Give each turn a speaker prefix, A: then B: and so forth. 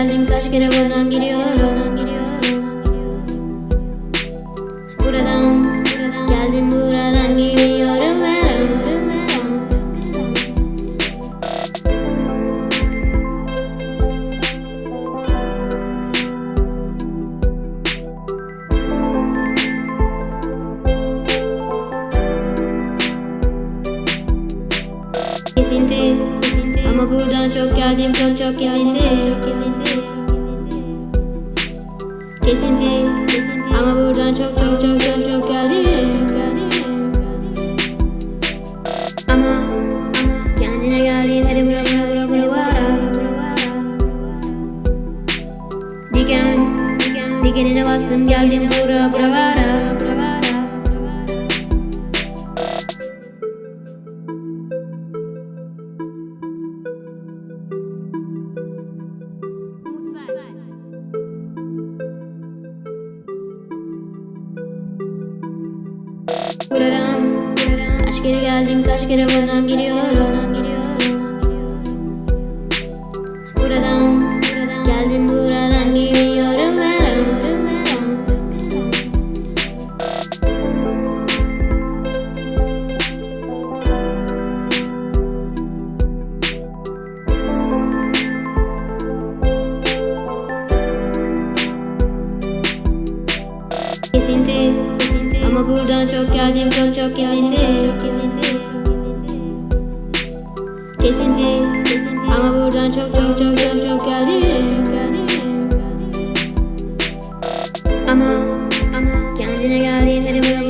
A: geldim kaç kere buradan gidiyorum. Buradan geldim buradan gidiyorum. Ve Kesinti Ama buradan çok geldim çok çok kesinti Kesinti Ama buradan çok çok çok çok çok geldim. Ama Kendine geldin hadi bura bura bura bura bura. Diken Dikenine bastım geldim bura bura bura Buradan. Kaç kere geldim kaç kere buradan gidiyorum Buradan çok geldim çok çok kesinti Kesinti Ama buradan çok çok çok çok çok geldim. Ama Kendine geldin hadi buraya